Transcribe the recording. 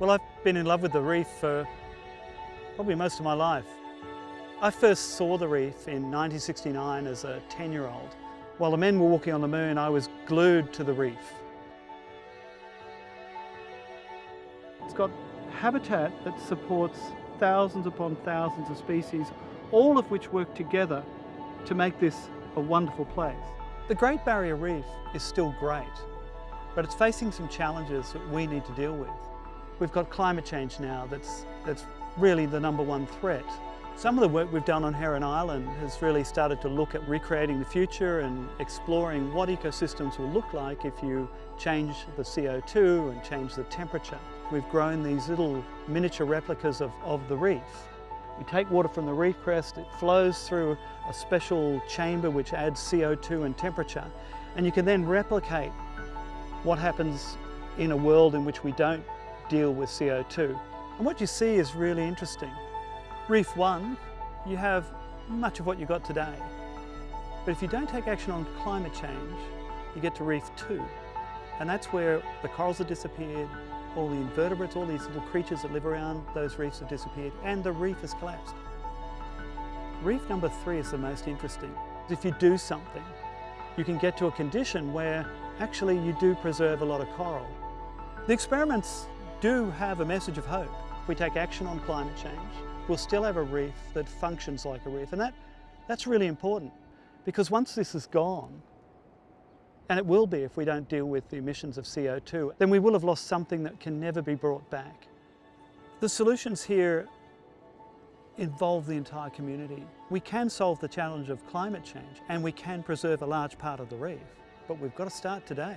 Well, I've been in love with the reef for probably most of my life. I first saw the reef in 1969 as a 10-year-old. While the men were walking on the moon, I was glued to the reef. It's got habitat that supports thousands upon thousands of species, all of which work together to make this a wonderful place. The Great Barrier Reef is still great, but it's facing some challenges that we need to deal with. We've got climate change now that's, that's really the number one threat. Some of the work we've done on Heron Island has really started to look at recreating the future and exploring what ecosystems will look like if you change the CO2 and change the temperature. We've grown these little miniature replicas of, of the reef. We take water from the reef crest, it flows through a special chamber which adds CO2 and temperature, and you can then replicate what happens in a world in which we don't deal with CO2. And what you see is really interesting. Reef 1, you have much of what you got today. But if you don't take action on climate change, you get to Reef 2. And that's where the corals have disappeared, all the invertebrates, all these little creatures that live around those reefs have disappeared, and the reef has collapsed. Reef number three is the most interesting. If you do something, you can get to a condition where actually you do preserve a lot of coral. The experiments do have a message of hope. If we take action on climate change, we'll still have a reef that functions like a reef. And that, that's really important because once this is gone, and it will be if we don't deal with the emissions of CO2, then we will have lost something that can never be brought back. The solutions here involve the entire community. We can solve the challenge of climate change and we can preserve a large part of the reef, but we've got to start today.